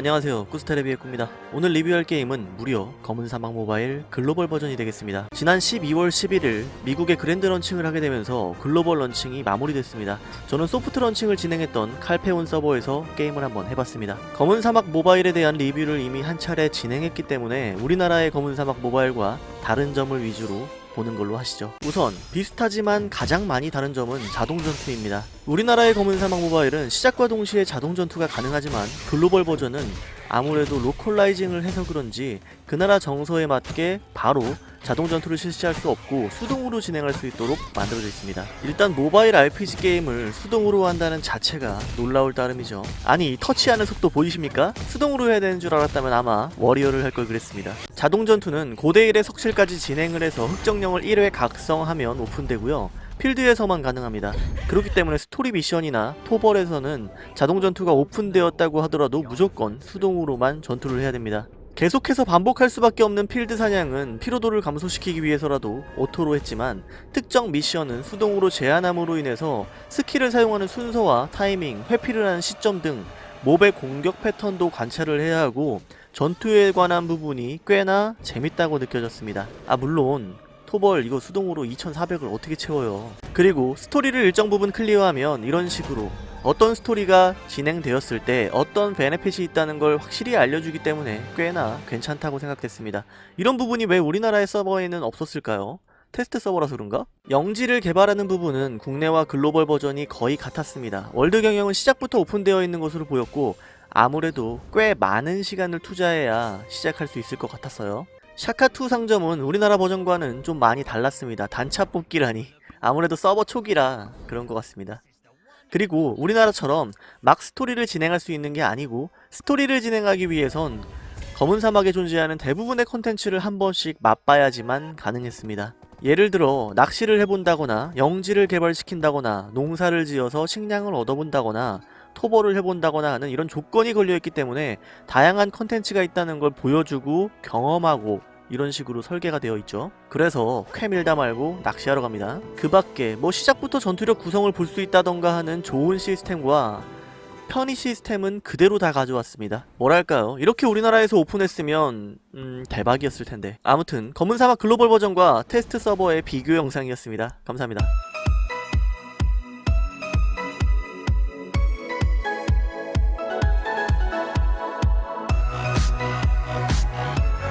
안녕하세요. 꾸스테레비의 꾸입니다. 오늘 리뷰할 게임은 무려 검은 사막 모바일 글로벌 버전이 되겠습니다. 지난 12월 11일 미국의 grand launching을 하게 되면서 글로벌 launching이 마무리됐습니다. 저는 soft launching을 진행했던 칼페온 서버에서 게임을 한번 해봤습니다. 검은 사막 모바일에 대한 리뷰를 이미 한 차례 진행했기 때문에 우리나라의 검은 사막 모바일과 다른 점을 위주로 보는 걸로 하시죠. 우선 비슷하지만 가장 많이 다른 점은 자동 전투입니다. 우리나라의 검은 사막 모바일은 시작과 동시에 자동 전투가 가능하지만 글로벌 버전은 아무래도 localizing을 해서 그런지 그 나라 정서에 맞게 바로 자동 전투를 실시할 수 없고 수동으로 진행할 수 있도록 만들어져 있습니다. 일단 모바일 RPG 게임을 수동으로 한다는 자체가 놀라울 따름이죠. 아니 터치하는 속도 보이십니까? 수동으로 해야 되는 줄 알았다면 아마 warrior를 할 걸 그랬습니다. 자동 전투는 고대 1의 석실까지 진행을 해서 흑정령을 1회 각성하면 오픈되고요. 필드에서만 가능합니다. 그렇기 때문에 스토리 미션이나 토벌에서는 자동 전투가 오픈되었다고 하더라도 무조건 수동으로만 전투를 해야 됩니다. 계속해서 반복할 수밖에 없는 필드 사냥은 피로도를 감소시키기 위해서라도 auto로 했지만 특정 미션은 수동으로 제한함으로 인해서 스킬을 사용하는 순서와 타이밍, 회피를 하는 시점 등 mob의 공격 패턴도 관찰을 해야 하고 전투에 관한 부분이 꽤나 재밌다고 느껴졌습니다. 아 물론 토벌 이거 수동으로 2400을 어떻게 채워요 그리고 스토리를 일정 부분 클리어하면 이런 식으로 어떤 스토리가 진행되었을 때 어떤 benefit이 있다는 걸 확실히 알려주기 때문에 꽤나 괜찮다고 생각됐습니다 이런 부분이 왜 우리나라의 서버에는 없었을까요? 테스트 서버라서 그런가? 영지를 개발하는 부분은 국내와 글로벌 버전이 거의 같았습니다 월드 경영은 시작부터 오픈되어 있는 것으로 보였고 아무래도 꽤 많은 시간을 투자해야 시작할 수 있을 것 같았어요 샤카2 상점은 우리나라 버전과는 좀 많이 달랐습니다. 단차 뽑기라니 아무래도 서버 초기라 그런 것 같습니다. 그리고 우리나라처럼 막 스토리를 진행할 수 있는 게 아니고 스토리를 진행하기 위해선 검은 사막에 존재하는 대부분의 컨텐츠를 한 번씩 맛봐야지만 가능했습니다. 예를 들어 낚시를 해본다거나 영지를 개발시킨다거나 농사를 지어서 식량을 얻어본다거나 토벌을 해본다거나 하는 이런 조건이 걸려있기 때문에 다양한 컨텐츠가 있다는 걸 보여주고 경험하고 이런 식으로 설계가 되어 있죠. 그래서 퀘 밀다 말고 낚시하러 갑니다. 그 밖에 뭐 시작부터 전투력 구성을 볼 수 있다던가 하는 좋은 시스템과 편의 시스템은 그대로 다 가져왔습니다. 뭐랄까요? 이렇게 우리나라에서 오픈했으면 음 대박이었을 텐데. 아무튼 검은 사막 글로벌 버전과 테스트 서버의 비교 영상이었습니다. 감사합니다